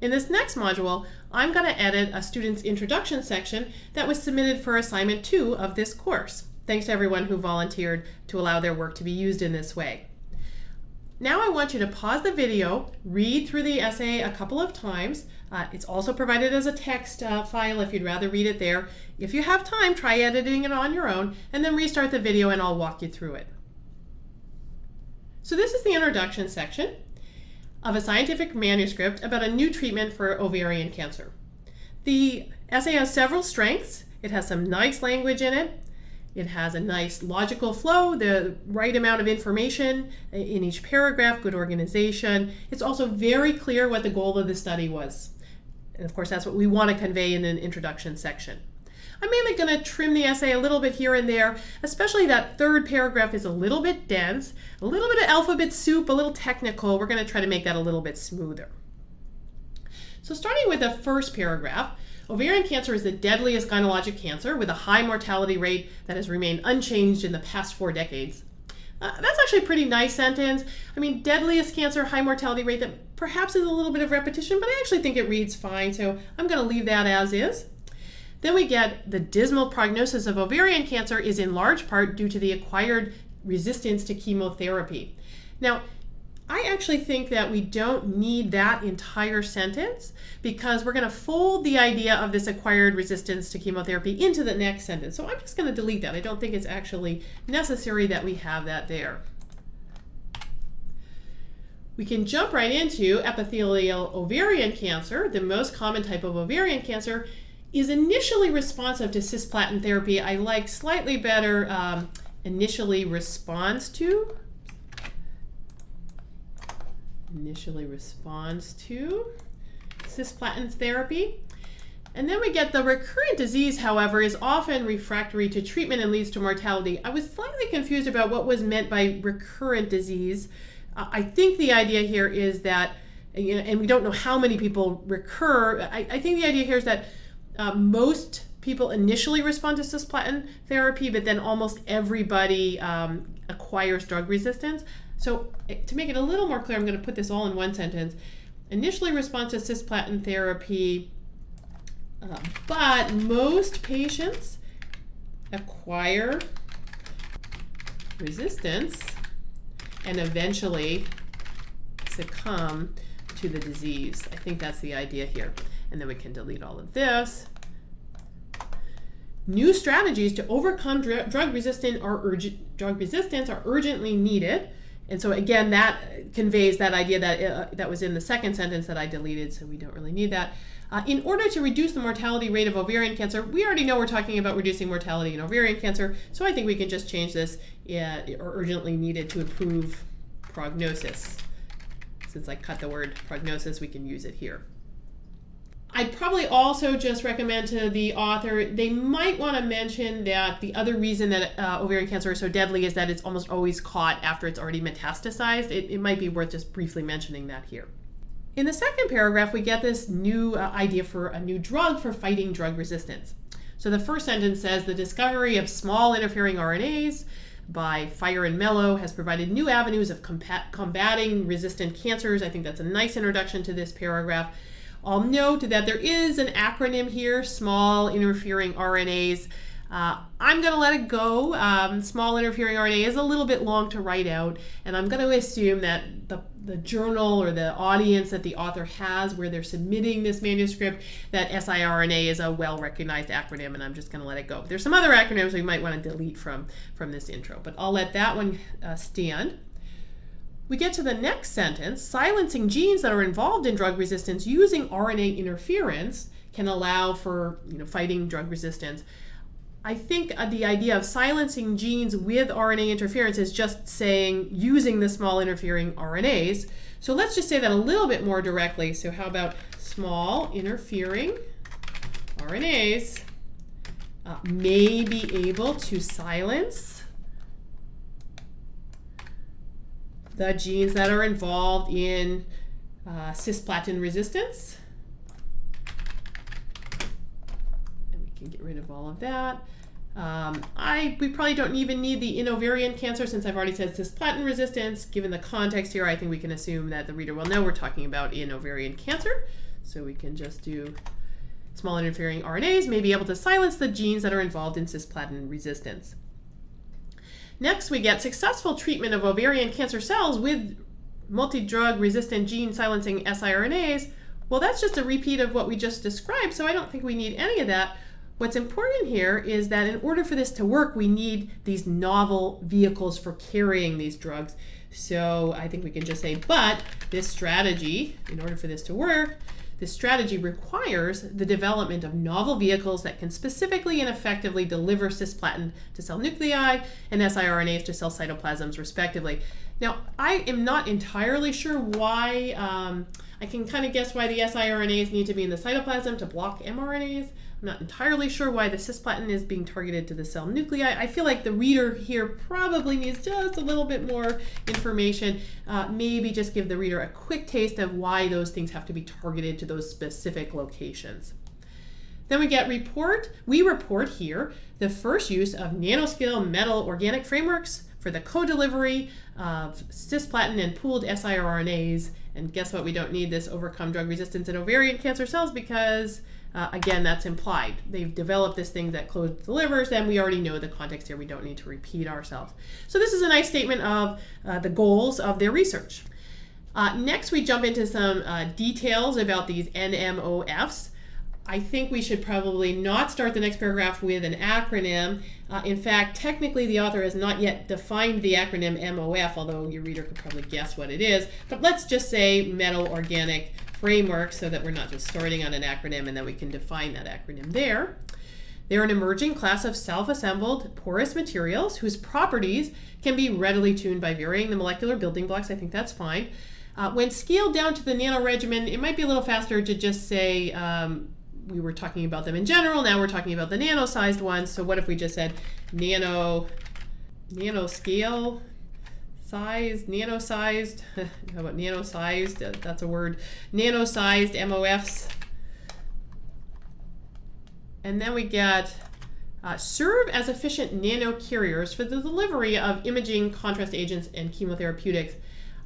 In this next module, I'm going to edit a student's introduction section that was submitted for assignment two of this course. Thanks to everyone who volunteered to allow their work to be used in this way. Now I want you to pause the video, read through the essay a couple of times. Uh, it's also provided as a text uh, file if you'd rather read it there. If you have time, try editing it on your own, and then restart the video and I'll walk you through it. So this is the introduction section of a scientific manuscript about a new treatment for ovarian cancer. The essay has several strengths. It has some nice language in it. It has a nice logical flow, the right amount of information in each paragraph, good organization. It's also very clear what the goal of the study was. And of course, that's what we want to convey in an introduction section. I'm mainly going to trim the essay a little bit here and there, especially that third paragraph is a little bit dense, a little bit of alphabet soup, a little technical. We're going to try to make that a little bit smoother. So starting with the first paragraph, ovarian cancer is the deadliest gynecologic cancer with a high mortality rate that has remained unchanged in the past four decades. Uh, that's actually a pretty nice sentence. I mean, deadliest cancer, high mortality rate, that perhaps is a little bit of repetition, but I actually think it reads fine, so I'm going to leave that as is. Then we get the dismal prognosis of ovarian cancer is in large part due to the acquired resistance to chemotherapy. Now, I actually think that we don't need that entire sentence because we're going to fold the idea of this acquired resistance to chemotherapy into the next sentence. So I'm just going to delete that. I don't think it's actually necessary that we have that there. We can jump right into epithelial ovarian cancer, the most common type of ovarian cancer, is initially responsive to cisplatin therapy. I like slightly better um, initially responds to. Initially responds to cisplatin therapy. And then we get the recurrent disease, however, is often refractory to treatment and leads to mortality. I was slightly confused about what was meant by recurrent disease. I think the idea here is that, and we don't know how many people recur, I think the idea here is that uh, most people initially respond to cisplatin therapy, but then almost everybody um, acquires drug resistance. So eh, to make it a little more clear, I'm going to put this all in one sentence. Initially respond to cisplatin therapy, uh, but most patients acquire resistance and eventually succumb to the disease. I think that's the idea here. And then we can delete all of this. New strategies to overcome dr drug resistant or drug resistance are urgently needed. And so again, that conveys that idea that uh, that was in the second sentence that I deleted, so we don't really need that. Uh, in order to reduce the mortality rate of ovarian cancer, we already know we're talking about reducing mortality in ovarian cancer, so I think we can just change this uh, or urgently needed to improve prognosis. Since I cut the word prognosis, we can use it here. I'd probably also just recommend to the author, they might want to mention that the other reason that uh, ovarian cancer is so deadly is that it's almost always caught after it's already metastasized. It, it might be worth just briefly mentioning that here. In the second paragraph, we get this new uh, idea for a new drug for fighting drug resistance. So the first sentence says the discovery of small interfering RNAs by Fire and Mello has provided new avenues of combating resistant cancers. I think that's a nice introduction to this paragraph. I'll note that there is an acronym here, small interfering RNAs. Uh, I'm going to let it go. Um, small interfering RNA is a little bit long to write out, and I'm going to assume that the, the journal or the audience that the author has where they're submitting this manuscript, that siRNA is a well-recognized acronym, and I'm just going to let it go. There's some other acronyms we might want to delete from, from this intro, but I'll let that one uh, stand. We get to the next sentence, silencing genes that are involved in drug resistance using RNA interference can allow for you know, fighting drug resistance. I think uh, the idea of silencing genes with RNA interference is just saying using the small interfering RNAs. So let's just say that a little bit more directly. So how about small interfering RNAs uh, may be able to silence the genes that are involved in uh, cisplatin resistance. And we can get rid of all of that. Um, I, we probably don't even need the in ovarian cancer since I've already said cisplatin resistance. Given the context here, I think we can assume that the reader will know we're talking about in ovarian cancer. So we can just do small interfering RNAs may be able to silence the genes that are involved in cisplatin resistance. Next, we get successful treatment of ovarian cancer cells with multi-drug resistant gene silencing siRNAs. Well, that's just a repeat of what we just described, so I don't think we need any of that. What's important here is that in order for this to work, we need these novel vehicles for carrying these drugs. So I think we can just say, but this strategy, in order for this to work, this strategy requires the development of novel vehicles that can specifically and effectively deliver cisplatin to cell nuclei and siRNAs to cell cytoplasms, respectively. Now, I am not entirely sure why, um, I can kind of guess why the siRNAs need to be in the cytoplasm to block mRNAs. I'm not entirely sure why the cisplatin is being targeted to the cell nuclei. I feel like the reader here probably needs just a little bit more information. Uh, maybe just give the reader a quick taste of why those things have to be targeted to those specific locations. Then we get report. We report here the first use of nanoscale metal organic frameworks for the co-delivery of cisplatin and pooled siRNAs. And guess what? We don't need this overcome drug resistance in ovarian cancer cells because uh, again, that's implied. They've developed this thing that closed delivers, and we already know the context here. We don't need to repeat ourselves. So this is a nice statement of uh, the goals of their research. Uh, next, we jump into some uh, details about these NMOFs. I think we should probably not start the next paragraph with an acronym. Uh, in fact, technically the author has not yet defined the acronym MOF, although your reader could probably guess what it is. But let's just say metal organic framework so that we're not just starting on an acronym and then we can define that acronym there. They're an emerging class of self-assembled porous materials whose properties can be readily tuned by varying the molecular building blocks. I think that's fine. Uh, when scaled down to the nano regimen, it might be a little faster to just say um, we were talking about them in general. Now we're talking about the nano-sized ones. So what if we just said nano, nano scale sized, nano-sized, how about nano-sized, uh, that's a word, nano-sized MOFs. And then we get uh, serve as efficient nano carriers for the delivery of imaging, contrast agents, and chemotherapeutics.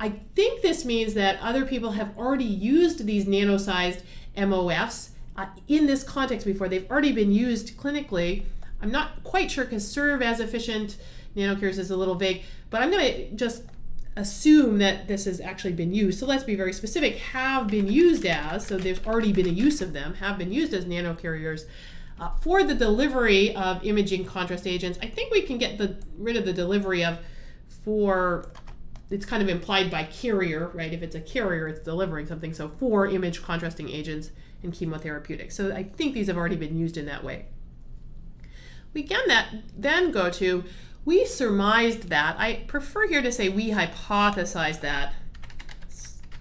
I think this means that other people have already used these nano-sized MOFs uh, in this context before. They've already been used clinically. I'm not quite sure because serve as efficient nanocarriers is a little vague, but I'm going to just assume that this has actually been used. So let's be very specific. Have been used as, so there's already been a use of them, have been used as nanocarriers uh, for the delivery of imaging contrast agents. I think we can get the rid of the delivery of for it's kind of implied by carrier, right? If it's a carrier, it's delivering something. So for image contrasting agents and chemotherapeutics. So I think these have already been used in that way. We can that then go to we surmised that. I prefer here to say we hypothesized that.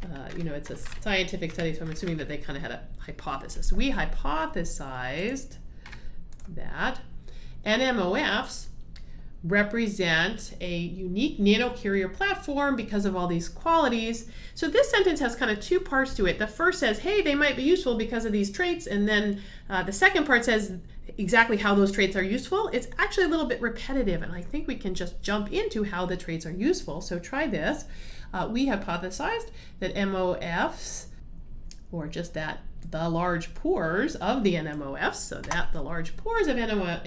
Uh, you know, it's a scientific study, so I'm assuming that they kind of had a hypothesis. We hypothesized that NMOFs represent a unique nanocarrier platform because of all these qualities. So this sentence has kind of two parts to it. The first says, hey, they might be useful because of these traits. And then uh, the second part says exactly how those traits are useful. It's actually a little bit repetitive, and I think we can just jump into how the traits are useful. So try this. Uh, we hypothesized that MOFs, or just that the large pores of the NMOFs, so that the large pores of NMOFs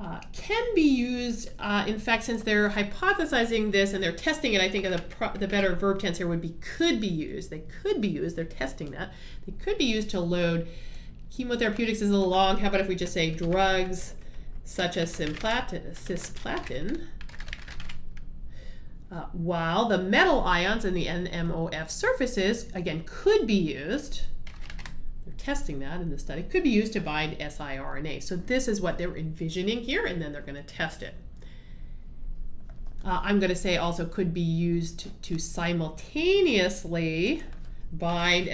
uh, can be used, uh, in fact, since they're hypothesizing this and they're testing it, I think the, the better verb tense here would be could be used. They could be used, they're testing that. They could be used to load chemotherapeutics is a little long. How about if we just say drugs such as cisplatin, uh, while the metal ions in the NMOF surfaces, again, could be used they're testing that in the study, could be used to bind siRNA. So this is what they're envisioning here, and then they're going to test it. Uh, I'm going to say also could be used to, simultaneously bind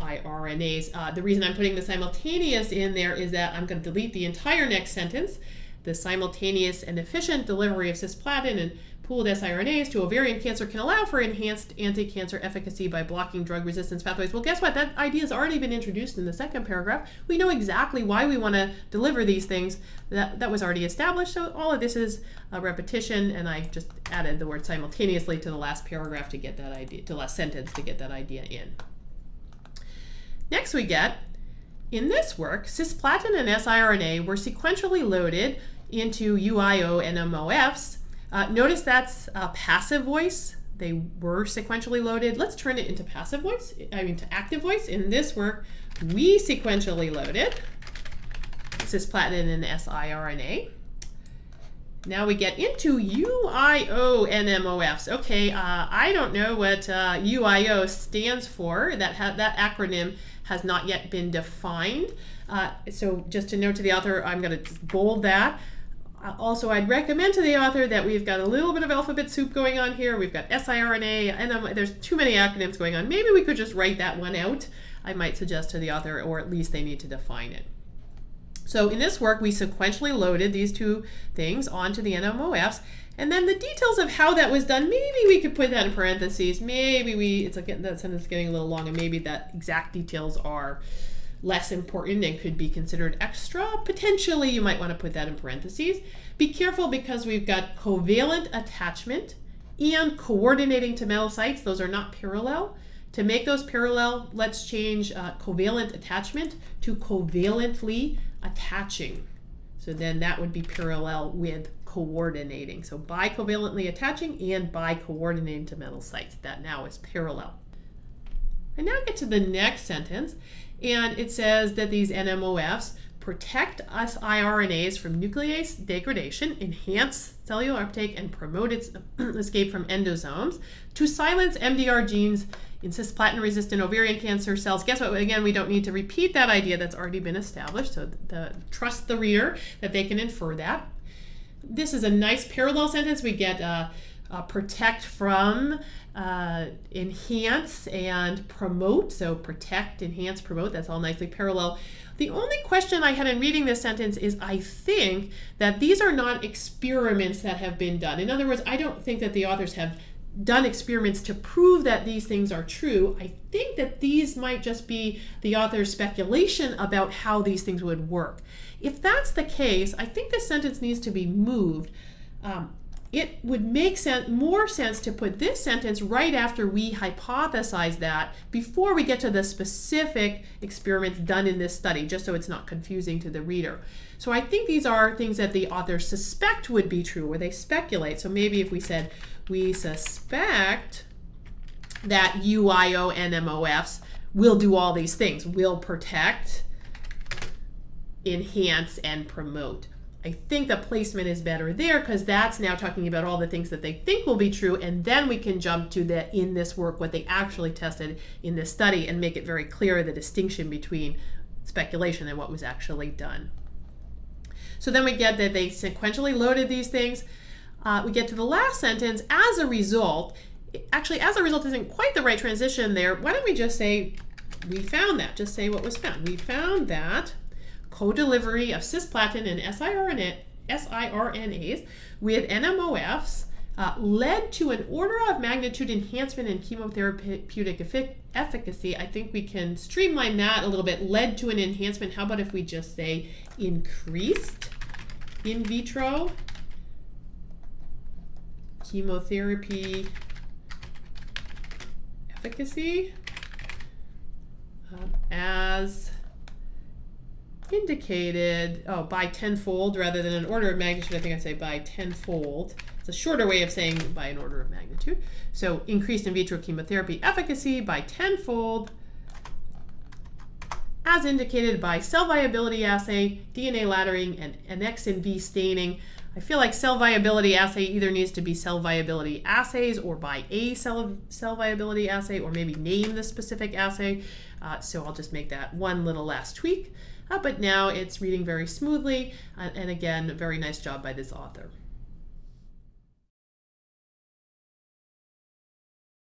siRNAs. Uh, the reason I'm putting the simultaneous in there is that I'm going to delete the entire next sentence the simultaneous and efficient delivery of cisplatin and pooled siRNAs to ovarian cancer can allow for enhanced anti-cancer efficacy by blocking drug resistance pathways. Well, guess what? That idea has already been introduced in the second paragraph. We know exactly why we want to deliver these things. That, that was already established. So all of this is a repetition, and I just added the word simultaneously to the last paragraph to get that idea, to the last sentence to get that idea in. Next we get, in this work, cisplatin and siRNA were sequentially loaded into UIO NMOFs uh, notice that's a passive voice. They were sequentially loaded. Let's turn it into passive voice, I mean to active voice. In this work, we sequentially loaded cisplatin and siRNA. Now we get into UIO NMOFs. Okay, uh, I don't know what uh, UIO stands for. That, that acronym has not yet been defined. Uh, so just to note to the author, I'm going to bold that. Uh, also, I'd recommend to the author that we've got a little bit of alphabet soup going on here. We've got siRNA, and there's too many acronyms going on. Maybe we could just write that one out, I might suggest to the author, or at least they need to define it. So in this work, we sequentially loaded these two things onto the NMOFs, and then the details of how that was done, maybe we could put that in parentheses. Maybe we, it's like that sentence getting a little long, and maybe that exact details are less important and could be considered extra, potentially you might want to put that in parentheses. Be careful because we've got covalent attachment and coordinating to metal sites. Those are not parallel. To make those parallel, let's change uh, covalent attachment to covalently attaching. So then that would be parallel with coordinating. So by covalently attaching and by coordinating to metal sites. That now is parallel. I now get to the next sentence, and it says that these NMOFs protect siRNAs from nuclease degradation, enhance cellular uptake, and promote its escape from endosomes to silence MDR genes in cisplatin-resistant ovarian cancer cells. Guess what? Again, we don't need to repeat that idea that's already been established, so the, trust the reader that they can infer that. This is a nice parallel sentence. We get uh, uh, protect from, uh, enhance, and promote. So protect, enhance, promote, that's all nicely parallel. The only question I had in reading this sentence is I think that these are not experiments that have been done. In other words, I don't think that the authors have done experiments to prove that these things are true. I think that these might just be the author's speculation about how these things would work. If that's the case, I think this sentence needs to be moved. Um, it would make sense, more sense to put this sentence right after we hypothesize that before we get to the specific experiments done in this study, just so it's not confusing to the reader. So I think these are things that the authors suspect would be true, or they speculate. So maybe if we said, we suspect that UIO NMOFs will do all these things, will protect, enhance, and promote. I think the placement is better there because that's now talking about all the things that they think will be true and then we can jump to the in this work what they actually tested in this study and make it very clear the distinction between speculation and what was actually done. So then we get that they sequentially loaded these things. Uh, we get to the last sentence, as a result, actually as a result isn't quite the right transition there. Why don't we just say we found that, just say what was found. We found that co-delivery of cisplatin and siRNA, siRNAs with NMOFs uh, led to an order of magnitude enhancement in chemotherapeutic efficacy. I think we can streamline that a little bit. Led to an enhancement. How about if we just say increased in vitro chemotherapy efficacy uh, as indicated, oh, by tenfold rather than an order of magnitude. I think I'd say by tenfold. It's a shorter way of saying by an order of magnitude. So increased in vitro chemotherapy efficacy by tenfold as indicated by cell viability assay, DNA laddering, and annexin V staining. I feel like cell viability assay either needs to be cell viability assays or by a cell, cell viability assay or maybe name the specific assay. Uh, so I'll just make that one little last tweak. Uh, but now it's reading very smoothly, uh, and again, very nice job by this author.